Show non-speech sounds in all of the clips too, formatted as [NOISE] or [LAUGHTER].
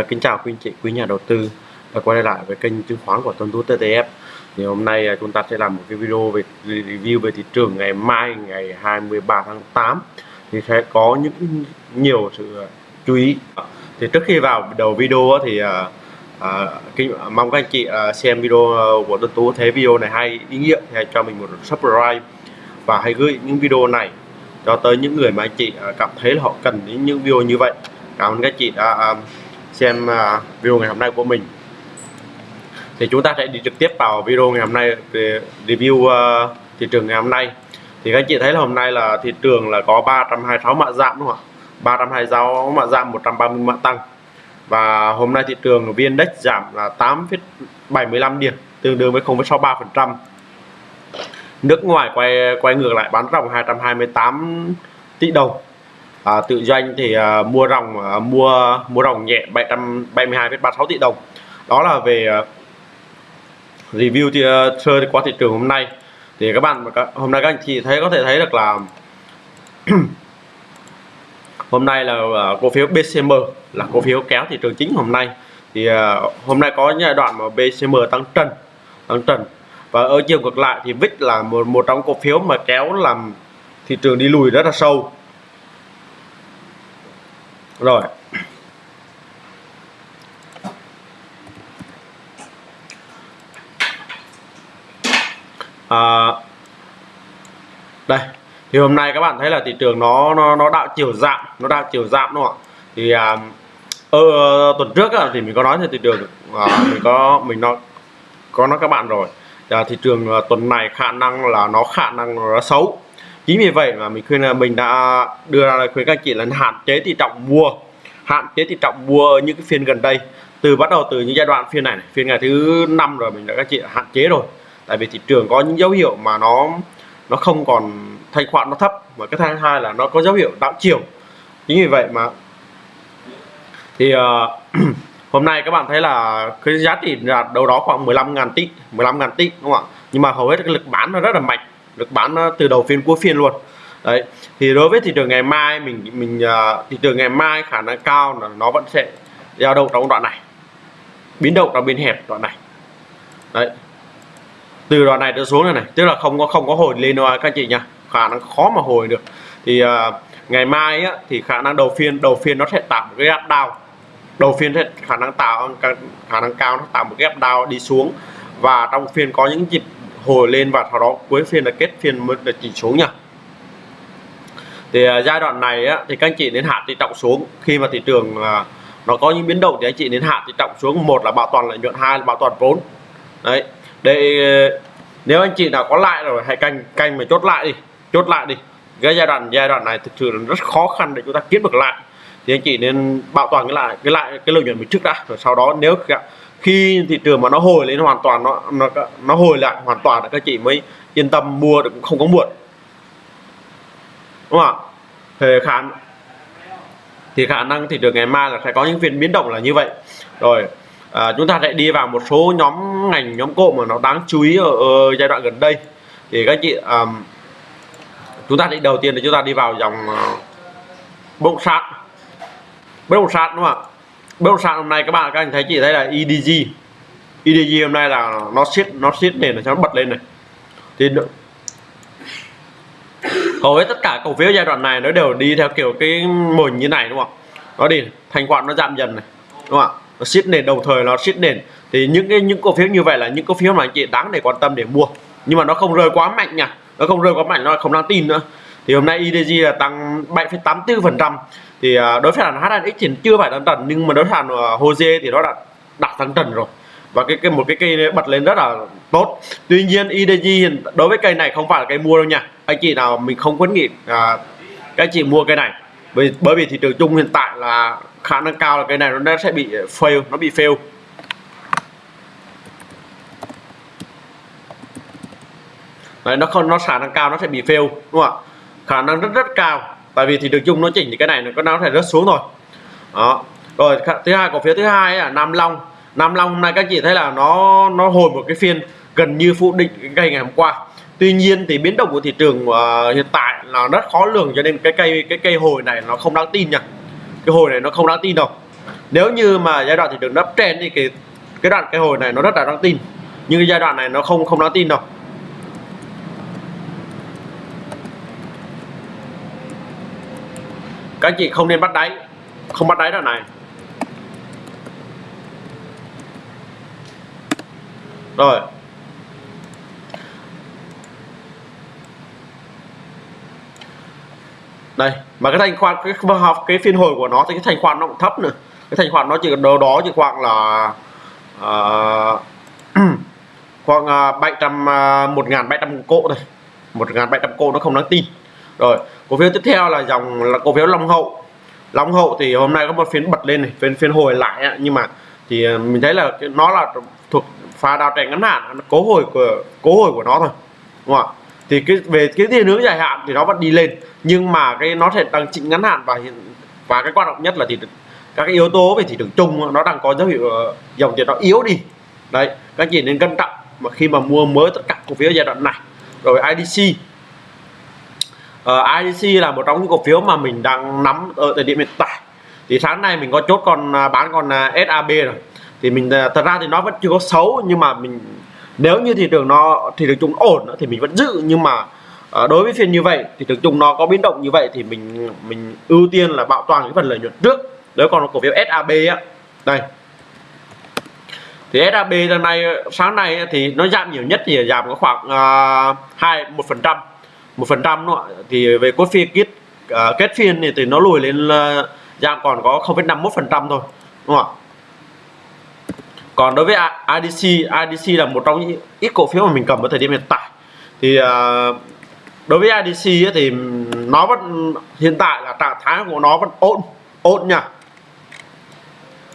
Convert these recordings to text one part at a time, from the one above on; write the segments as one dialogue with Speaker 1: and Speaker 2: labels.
Speaker 1: Dạ, kính chào quý anh chị, quý nhà đầu tư và quay lại với kênh chứng khoán của Tuấn Tú TTF. Thì hôm nay à, chúng ta sẽ làm một cái video về review về thị trường ngày mai ngày 23 tháng 8 thì sẽ có những nhiều sự chú ý. Thì trước khi vào đầu video thì à, à, kính, mong các anh chị à, xem video của Tuấn Tú thấy video này hay ý nghĩa thì hãy cho mình một subscribe và hãy gửi những video này cho tới những người mà anh chị à, cảm thấy là họ cần những video như vậy. Cảm ơn các anh chị đã à, xem à, video ngày hôm nay của mình. Thì chúng ta sẽ đi trực tiếp vào video ngày hôm nay để review uh, thị trường ngày hôm nay. Thì các anh chị thấy là hôm nay là thị trường là có 326 mã giảm đúng không ạ? 326 mã giảm 130 mã tăng. Và hôm nay thị trường viên Index giảm là 8,75 điểm tương đương với 0,63 phần trăm. Nước ngoài quay quay ngược lại bán ròng 228 tỷ đồng à, tự doanh thì à, mua ròng à, mua mua ròng nhẹ 772,36 tỷ đồng. Đó là về à, review thì uh, sơ qua thị trường hôm nay. Thì các bạn hôm nay các anh chị thấy có thể thấy được là [CLEARS THROAT] hôm nay là uh, cổ phiếu BCM là cổ phiếu kéo thị trường chính hôm nay. Thì uh, hôm nay có giai đoạn mà BCM tăng trần tăng trần. Và ở chiều ngược lại thì VIX là một một trong cổ phiếu mà kéo làm thị trường đi lùi rất là sâu rồi. À, đây thì hôm nay các bạn thấy là thị trường nó nó nó đạo chiều giảm nó đạo chiều giảm đúng không ạ? Thì à, ở tuần trước á, thì mình có nói về thị trường à, mình có mình nó có nói các bạn rồi. À, thị trường à, tuần này khả năng là nó khả năng nó xấu chính vì vậy mà mình khuyên là mình đã đưa ra lời khuyên các chị là hạn chế tỷ trọng mua. Hạn chế tỷ trọng mua những cái phiên gần đây. Từ bắt đầu từ những giai đoạn phiên này, này phiên ngày thứ năm rồi mình đã các chị hạn chế rồi. Tại vì thị trường có những dấu hiệu mà nó nó không còn thanh khoản nó thấp. Và cái thứ hai là nó có dấu hiệu đảo chiều. Chính vì vậy mà thì uh, [CLEARS THROAT] hôm nay các bạn thấy là cái giá trị là đâu đó khoảng 15.000 tỷ 15.000 tỷ đúng không ạ? Nhưng mà hầu hết cái lực bán nó rất là mạnh được bán từ đầu phiên cuối phiên luôn. Đấy thì đối với thị trường ngày mai mình mình uh, thị trường ngày mai khả năng cao là nó vẫn sẽ giao động trong đoạn này. Biến động trong biên hẹp đoạn này. Đấy. Từ đoạn này trở xuống này này tức là không có không có hồi lên đâu các chị nha khả năng khó mà hồi được. Thì uh, ngày mai á, thì khả năng đầu phiên đầu phiên nó sẽ tạo một cái gap down. Đầu phiên sẽ khả năng tạo khả năng cao nó tạo một cái gap down đi xuống. Và trong phiên có những nhịp hồi lên và sau đó cuối phiên là kết phiên mới là chỉ xuống nha thì uh, giai đoạn này á, thì các anh chị đến hạ thì trọng xuống. Khi mà thị trường uh, nó có những biến động thì anh chị đến hạ thì trọng xuống. Một là bảo toàn lợi nhuận hai là bảo toàn vốn. Đấy. Để à, nếu anh chị nào có lại rồi hãy canh canh mà chốt lại đi chốt lại đi. Cái giai đoạn giai đoạn này thực sự là rất khó khăn để chúng ta kiếm được lại. Thì anh chị nên bảo toàn cái lại cái lại cái lợi nhuận mình trước đã rồi sau đó nếu khi thị trường mà nó hồi lên hoàn toàn nó nó nó hồi lại hoàn toàn là các chị mới yên tâm mua được không có muộn. Đúng không ạ? Thì khả thì khả năng thị trường ngày mai là sẽ có những phiên biến động là như vậy. Rồi à, chúng ta sẽ đi vào một số nhóm ngành nhóm cộ mà nó đáng chú ý ở, ở giai đoạn gần đây. Thì các chị um, chúng ta đi đầu tiên là chúng ta đi vào dòng uh, bất động sản. Bất động sản đúng không ạ? Bất động sản hôm nay các bạn các anh thấy chị thấy là EDG EDG hôm nay là nó siết nó siết nền nó bật lên này. Thì hầu hết tất cả cổ phiếu giai đoạn này nó đều đi theo kiểu cái mô hình như này đúng không? Nó đi thanh khoản nó giảm dần này đúng không ạ? Nó siết nền đồng thời nó siết nền. Thì những cái những cổ phiếu như vậy là những cổ phiếu mà anh chị đáng để quan tâm để mua. Nhưng mà nó không rơi quá mạnh nha nó không rơi quá mạnh nó không đáng tin nữa. Thì hôm nay IDG là tăng 7,84 phần trăm thì à, đối với sàn HNX thì chưa phải tăng trần nhưng mà đối với sàn à, HOSE thì nó đã đạt tăng trần rồi. Và cái, cái một cái cây bật lên rất là tốt. Tuy nhiên IDG đối với cây này không phải là cây mua đâu nha. Anh chị nào mình không khuyến nghị à, các chị mua cây này. Bởi bởi vì thị trường chung hiện tại là khả năng cao là cây này nó sẽ bị fail nó bị fail. Đấy, nó không nó khả năng cao nó sẽ bị fail đúng không ạ? Khả năng rất rất cao tại vì thị trường chung nó chỉnh thì cái này nó có nó thể rớt xuống rồi đó. Rồi thứ hai cổ phiếu thứ hai là Nam Long. Nam Long hôm nay các chị thấy là nó nó hồi một cái phiên gần như phụ định cái cây ngày hôm qua. Tuy nhiên thì biến động của thị trường uh, hiện tại là rất khó lường cho nên cái cây cái cây hồi này nó không đáng tin nha. Cái hồi này nó không đáng tin đâu. Nếu như mà giai đoạn thị trường đắp trên thì cái cái đoạn cái hồi này nó rất là đáng tin. Nhưng cái giai đoạn này nó không không đáng tin đâu. Các chị không nên bắt đáy? Không bắt đáy đoạn này. Rồi. Đây mà cái thanh khoản cái học cái phiên hồi của nó thì cái thanh khoản nó cũng thấp nữa. Cái thanh khoản nó chỉ đâu đó chỉ khoảng là uh, [CLEARS THROAT] khoảng uh, 700 uh, 1700 cỗ thôi. 1700 cỗ nó không đáng tin rồi, cổ phiếu tiếp theo là dòng là cổ phiếu Long Hậu. Long Hậu thì hôm nay có một phiên bật lên này, phiên phiên hồi lại nhưng mà thì à, mình thấy là nó là thuộc pha đào trend ngắn hạn cố hồi của, cố hồi của nó thôi, đúng không ạ? Thì cái, về cái tiền hướng dài hạn thì nó vẫn đi lên, nhưng mà cái, nó sẽ đang chỉnh ngắn hạn và hiện, và cái quan trọng nhất là thì các cái yếu tố về thị trường chung nó đang có dấu hiệu ờ, dòng tiền nó yếu đi. Đấy, các chị nên cân trọng mà khi mà mua mới tất cả cổ phiếu giai đoạn này. Rồi IDC Ờ, uh, IDC là một trong những cổ phiếu mà mình đang nắm ở thời điểm hiện tại. Thì sáng nay mình có chốt còn uh, à, bán còn uh, à, SAB rồi. Thì mình uh, thật ra thì nó vẫn chưa có xấu nhưng mà mình nếu như thị trường nó thị trường chung ổn thì mình vẫn giữ. Nhưng mà uh, đối với phiên như vậy thì thị trường chung nó có biến động như vậy thì mình mình ưu tiên là bảo toàn cái phần lợi nhuận trước. Nếu còn cổ phiếu SAB á đây. Thì SAB hôm nay sáng nay thì nó giảm nhiều nhất thì giảm có khoảng hai một phần trăm một phần trăm nữa thì về cốt phiên kết uh, kết phiên thì, thì nó lùi lên uh, giảm còn có 0,51 phần trăm thôi đúng không ạ? Còn đối với IDC IDC là một trong những ít cổ phiếu mà mình cầm ở thời điểm hiện tại. Thì uh, đối với IDC thì nó vẫn hiện tại là trạng thái của nó vẫn ổn ổn nha.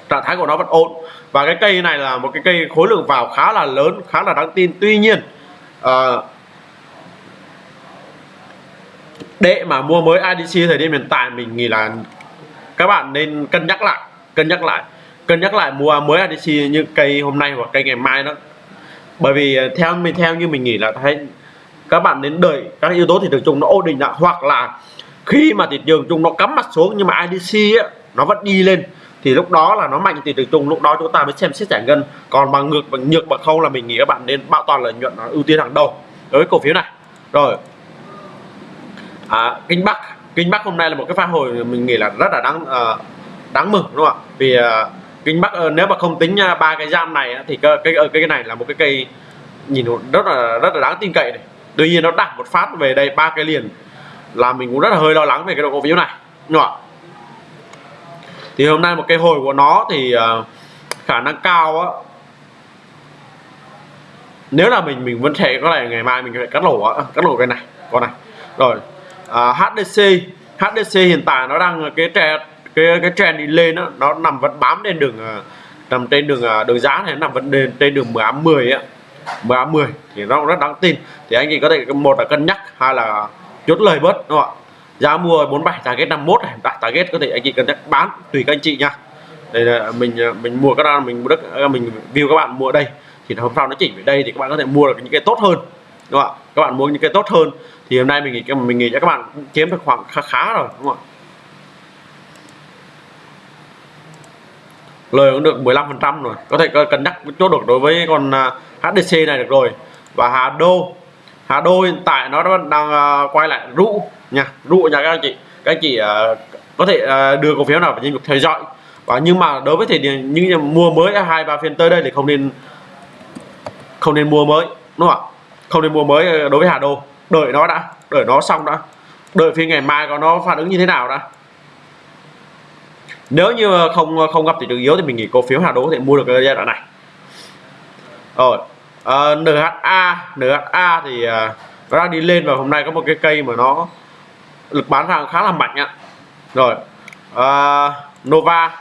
Speaker 1: Trạng thái của nó vẫn ổn. Và cái cây này là một cái cây khối lượng vào khá là lớn khá là đáng tin. Tuy nhiên uh, để mà mua mới IDC thời điểm hiện tại mình nghĩ là các bạn nên cân nhắc lại cân nhắc lại cân nhắc lại mua mới IDC như cây hôm nay hoặc cây ngày mai đó. Bởi vì ờ, theo mình theo như mình nghĩ là thấy các bạn đến đợi các yếu tố thị trường chung nó ổn định lại hoặc là khi mà thị trường chung nó cắm mặt xuống nhưng mà IDC á, nó vẫn đi lên thì lúc đó là nó mạnh thị trường chung lúc đó chúng ta mới xem xét giải ngân. Còn bằng ngược bằng nhược bằng không là mình nghĩ các bạn nên bảo toàn lợi nhuận ưu tiên hàng đầu đối với cổ phiếu này. Rồi à, kinh bắc. Kinh bắc hôm nay là một cái pha hồi mình nghĩ là rất là đáng uh, đáng mừng đúng không ạ? Vì uh, kinh bắc uh, nếu mà không tính ba uh, cái giam này thì cái cái, cái này là một cái cây nhìn rất là rất là đáng tin cậy này. Tuy nhiên nó đặt một phát về đây ba cái liền là mình cũng rất là hơi lo lắng về cái độ cổ phiếu này đúng không ạ? Thì hôm nay một cái hồi của nó thì uh, khả năng cao á. Nếu là mình mình vẫn thể có thể ngày mai mình phải cắt lỗ cắt lỗ cái này con này. Rồi à, HDC HDC hiện tại nó đang cái trend cái cái trend đi lên đó, nó nằm vẫn bám trên đường à, nằm trên đường à, đường giá này nằm vẫn trên, trên đường 18 10 á. 18 10 thì nó rất đáng tin. Thì anh chị có thể một là cân nhắc hai là chốt lời bớt đúng không ạ? Giá mua 47 target 51 này đặt target có thể anh chị cân nhắc bán tùy các anh chị nha. Đây là mình à, mình mua các bạn mình mua đất mình view các bạn mua ở đây. Thì hôm sau nó chỉnh về đây thì các bạn có thể mua được những cái tốt hơn đúng không ạ? Các bạn muốn những cái tốt hơn thì hôm nay mình nghĩ mình nghĩ cho các bạn kiếm được khoảng khá khá rồi đúng không ạ? Lời cũng được 15 phần trăm rồi. Có thể cân nhắc chốt được đối với con à, HDC này được rồi. Và Hà Đô. Hà Đô hiện tại nó đang à, quay lại rụ nha rụ nha các anh chị. Các anh chị uh, có thể uh, đưa cổ phiếu nào vào danh mục theo dõi. Và nhưng mà đối với thời điểm mua mới hai ba phiên tới đây thì không nên không nên mua mới đúng không ạ? Không nên mua mới ờ, đối với Hà Đô. Đợi nó đã đợi nó xong đã. Đợi phiên ngày mai có nó phản ứng như thế nào đã. Nếu như không ờ, không gặp thị trường yếu thì mình nghĩ cổ phiếu Hà Đô có thể mua được cái giai đoạn này. Rồi ờ, uh, NHA NHA thì uh, nó đang đi lên và hôm nay có một cái cây mà nó lực bán hàng khá là mạnh ạ. Rồi uh, Nova.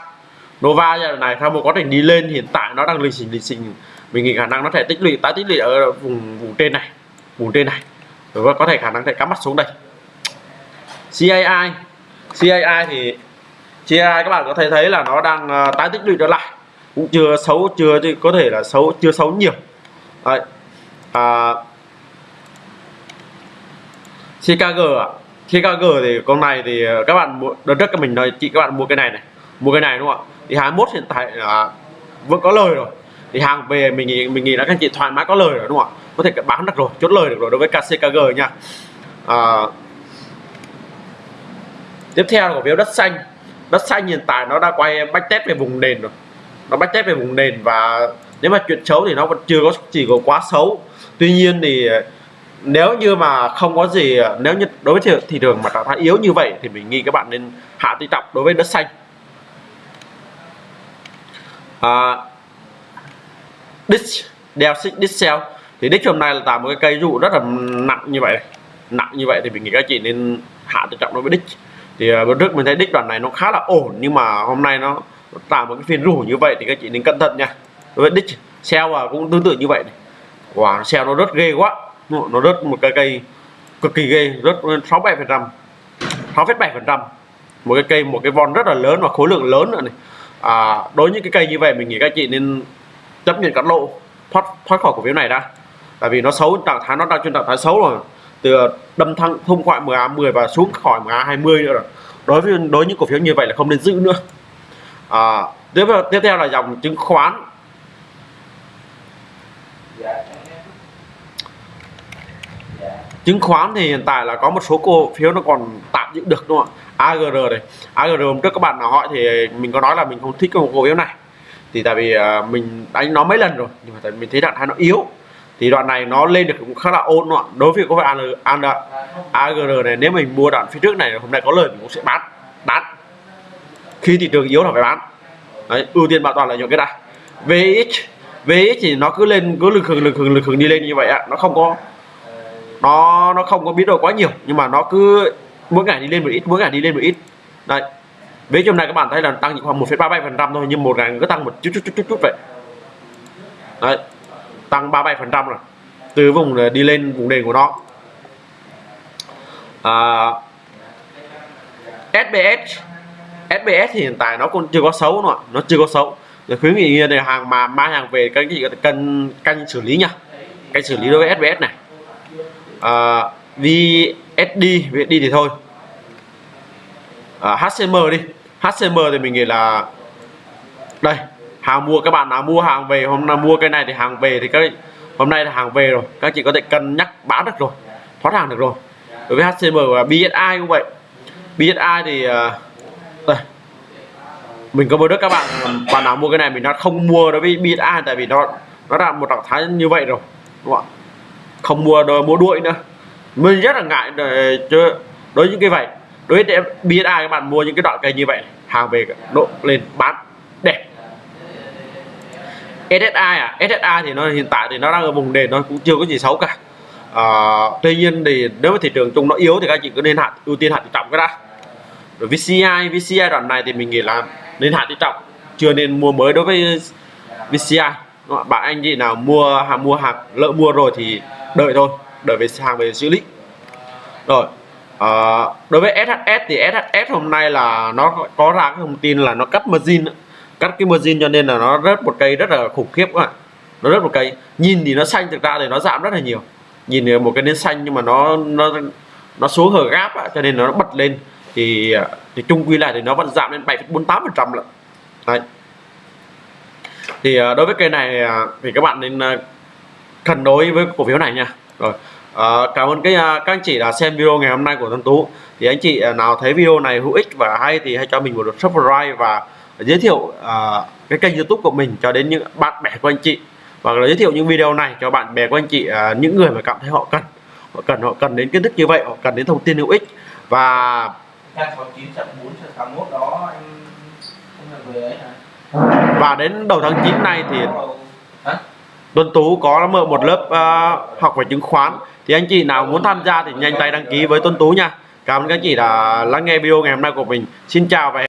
Speaker 1: Nova giai đoạn này theo một quá trình đi lên hiện tại nó đang lịch xình lịch xình mình nghĩ khả năng nó thể tích lũy tái tích lũy ở vùng vùng trên này vùng trên này. Và có thể khả năng sẽ cắm mắt xuống đây. CAI CAI thì CAI các bạn có thể thấy là nó đang ờ, tái tích lũy trở lại. Cũng chưa xấu chưa thì có thể là xấu chưa xấu nhiều. Đấy. À, CKG ạ. CKG thì con này thì ờ, các bạn mua đợt trước mình nói chị các bạn mua cái này này. Mua cái này đúng không ạ? Thì 21 hiện tại là vẫn có lời rồi thì hàng về mình nghĩ mình nghĩ là các anh chị thoải mái có lời rồi đúng không ạ? Có thể bán được rồi chốt lời được rồi đối với KCKG nha. À, tiếp theo là cổ phiếu đất xanh. Đất xanh hiện tại nó đã quay bách test về vùng nền rồi. Nó bách test về vùng nền và nếu mà chuyện xấu thì nó vẫn chưa có chỉ có quá xấu. Tuy nhiên thì à, nếu như mà không có gì à, nếu như đối với thị, thị trường mà trạng thái yếu như vậy thì mình nghĩ các bạn nên hạ tỷ trọng đối với đất xanh. À, Ditch, đeo xích Dixel thì Ditch hôm nay là tạo một cái cây dụ rất là nặng như vậy nặng như vậy thì mình nghĩ các chị nên hạ tự trọng đối với Ditch. thì à, bữa trước mình thấy Ditch đoạn này nó khá là ổn nhưng mà hôm nay nó, tạo một cái phiên rủ như vậy thì các chị nên cẩn thận nha. Đối với Ditch, sell và cũng tương tự như vậy này. wow sell nó rất ghê quá. Nó rất một cái cây cực kỳ ghê rất sáu bảy phần trăm sáu phẩy bảy phần trăm. Một cái cây một cái von rất là lớn và khối lượng lớn nữa này. À, đối với những cái cây như vậy mình nghĩ các chị nên chấp nhận cắt lỗ thoát thoát khỏi cổ phiếu này đã. Tại vì nó xấu trạng thái nó đang trên trạng thái xấu rồi. Từ ờ, đâm thăng thông khỏi MA 10 và xuống khỏi MA 20 nữa rồi. Đối với đối với những cổ phiếu như vậy là không nên giữ nữa. À, tiếp theo tiếp theo là dòng chứng khoán. Chứng khoán thì hiện tại là có một số cổ phiếu nó còn tạm giữ được đúng không ạ? AGR này. AGR hôm trước các bạn nào hỏi thì mình có nói là mình không thích cái cổ phiếu này thì tại vì uh, mình đánh nó mấy lần rồi nhưng mà tại mình thấy đoạn hai nó yếu. Thì đoạn này nó lên được cũng khá là ổn loạn đối với có phải AN, AGR này. Nếu mình mua đoạn phía trước này hôm nay có lời mình cũng sẽ bán bán. Khi thị trường yếu là phải bán. Đấy, ưu tiên bảo toàn là những cái này VX VX thì nó cứ lên cứ lực hưởng lực hưởng lực hưởng đi lên như vậy ạ. Nó không có nó nó không có biến đổi quá nhiều nhưng mà nó cứ mỗi ngày đi lên một ít mỗi ngày đi lên một ít. Đây với trong này các bạn thấy là tăng chỉ khoảng 1,37 phần trăm thôi nhưng một ngày cứ tăng một chút chút chút chút chút vậy. Đấy tăng 37 phần trăm rồi. Từ vùng đi lên vùng nền của nó. À, SBS SBS thì hiện tại nó còn chưa có xấu nữa nó chưa có xấu. Rồi khuyến nghị là hàng mà mang hàng về các anh chị cần canh xử lý nha. Canh xử lý đối với SBS này. À, VSD VSD thì thôi. Ờ, à, HCM đi. HCM thì mình nghĩ là đây hàng mua các bạn nào mua hàng về hôm nào mua cái này thì hàng về thì các hôm nay là hàng về rồi. Các chị có thể cân nhắc bán được rồi thoát hàng được rồi. Đối với HCM và BSI cũng vậy. BSI thì uh, đây. Mình có mua được các bạn bạn nào mua cái này mình nó không mua đối với BSI tại vì nó nó đạt một trạng thái như vậy rồi đúng không không mua đồ mua đuổi nữa. Mình rất là ngại để đối với những cái vậy đối với BSI các bạn mua những cái đoạn cây như vậy hàng về độ lên bán đẹp. SSI à SSI thì nó hiện tại thì nó đang ở vùng nền nó cũng chưa có gì xấu cả. À, tuy nhiên thì nếu mà thị trường chung nó yếu thì các chị cứ nên hạn ưu tiên hạn trọng cái đã. Rồi VCI VCI đoạn này thì mình nghĩ là nên hạn thị trọng chưa nên mua mới đối với VCI bạn anh chị nào mua hàng mua hàng lỡ mua rồi thì đợi thôi đợi về hàng về xử lý. Rồi à, đối với SHS thì SHS hôm nay là nó có ra cái thông tin là nó cắt margin cắt cái margin cho nên là nó rớt một cây rất là khủng khiếp các bạn. Nó rớt một cây. Nhìn thì nó xanh thực ra thì nó giảm rất là nhiều. Nhìn một cái nến xanh nhưng mà nó nó nó xuống hở gáp cho nên nó bật lên. Thì à, thì chung quy lại thì nó vẫn giảm lên 7,48 phần trăm lận. Đấy. Thì à, đối với cây này à, thì các bạn nên cân đối với cổ phiếu này nha. Rồi à, cảm ơn cái các anh chị đã xem video ngày hôm nay của Tân Tú. Thì anh chị nào thấy video này hữu ích và hay thì hãy cho mình một subscribe và giới thiệu uh, cái kênh youtube của mình cho đến những bạn bè của anh chị. Và giới thiệu những video này cho bạn bè của anh chị uh, những người mà cảm thấy họ cần. Họ cần họ cần đến kiến thức như vậy họ cần đến thông tin hữu ích. Và và đến đầu tháng 9 này thì Tuấn Tú có mở một lớp uh, học về chứng khoán thì anh chị nào muốn tham gia thì nhanh tay đăng ký với Tuấn Tú nha. Cảm ơn các anh chị đã lắng nghe video ngày hôm nay của mình. Xin chào và